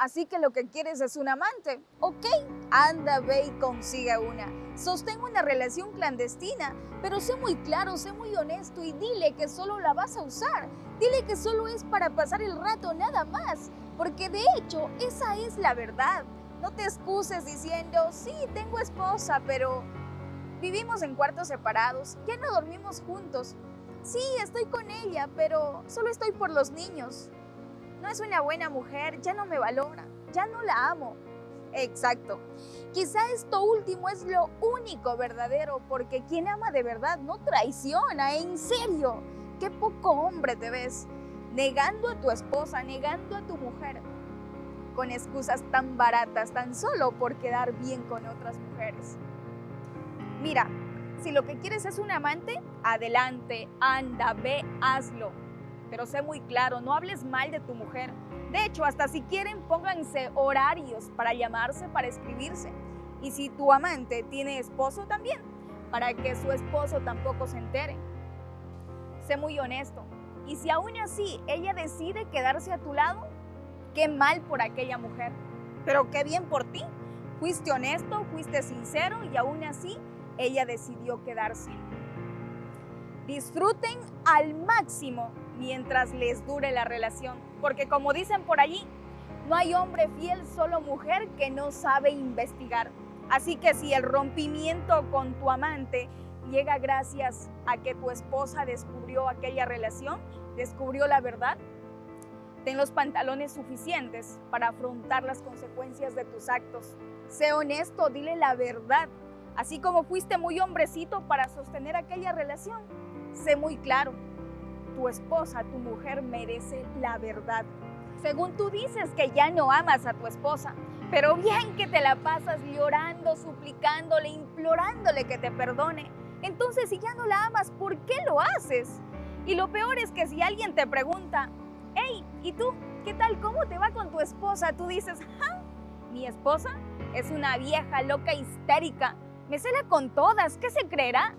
Así que lo que quieres es un amante. Ok, anda, ve y consigue una. Sostén una relación clandestina, pero sé muy claro, sé muy honesto y dile que solo la vas a usar. Dile que solo es para pasar el rato, nada más. Porque de hecho, esa es la verdad. No te excuses diciendo, sí, tengo esposa, pero vivimos en cuartos separados, ya no dormimos juntos. Sí, estoy con ella, pero solo estoy por los niños. No es una buena mujer, ya no me valora, ya no la amo. Exacto. Quizá esto último es lo único verdadero, porque quien ama de verdad no traiciona, en serio. Qué poco hombre te ves, negando a tu esposa, negando a tu mujer con excusas tan baratas, tan solo por quedar bien con otras mujeres. Mira, si lo que quieres es un amante, adelante, anda, ve, hazlo. Pero sé muy claro, no hables mal de tu mujer. De hecho, hasta si quieren, pónganse horarios para llamarse, para escribirse. Y si tu amante tiene esposo también, para que su esposo tampoco se entere. Sé muy honesto. Y si aún así ella decide quedarse a tu lado, Qué mal por aquella mujer, pero qué bien por ti. Fuiste honesto, fuiste sincero y aún así ella decidió quedarse. Disfruten al máximo mientras les dure la relación, porque como dicen por allí, no hay hombre fiel, solo mujer que no sabe investigar. Así que si el rompimiento con tu amante llega gracias a que tu esposa descubrió aquella relación, descubrió la verdad, Ten los pantalones suficientes para afrontar las consecuencias de tus actos. Sé honesto, dile la verdad. Así como fuiste muy hombrecito para sostener aquella relación, sé muy claro. Tu esposa, tu mujer merece la verdad. Según tú dices que ya no amas a tu esposa, pero bien que te la pasas llorando, suplicándole, implorándole que te perdone. Entonces, si ya no la amas, ¿por qué lo haces? Y lo peor es que si alguien te pregunta, hey, ¿y tú? ¿Qué tal? ¿Cómo te va con tu esposa? Tú dices, ¡ja! Mi esposa es una vieja loca histérica. Me cela con todas. ¿Qué se creerá?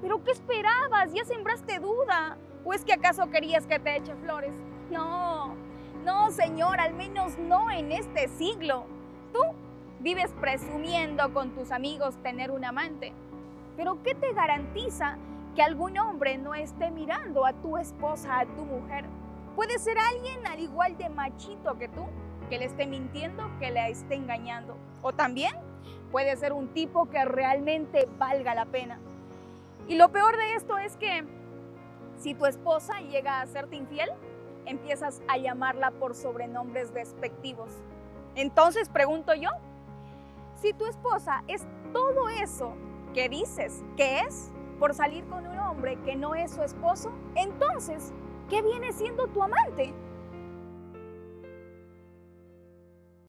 ¿Pero qué esperabas? ¿Ya sembraste duda? ¿O es que acaso querías que te eche flores? No, no, señor, al menos no en este siglo. Tú vives presumiendo con tus amigos tener un amante. Pero ¿qué te garantiza que algún hombre no esté mirando a tu esposa, a tu mujer? Puede ser alguien al igual de machito que tú, que le esté mintiendo, que le esté engañando. O también puede ser un tipo que realmente valga la pena. Y lo peor de esto es que si tu esposa llega a serte infiel, empiezas a llamarla por sobrenombres despectivos. Entonces pregunto yo, si tu esposa es todo eso que dices que es por salir con un hombre que no es su esposo, entonces ¿qué viene siendo tu amante?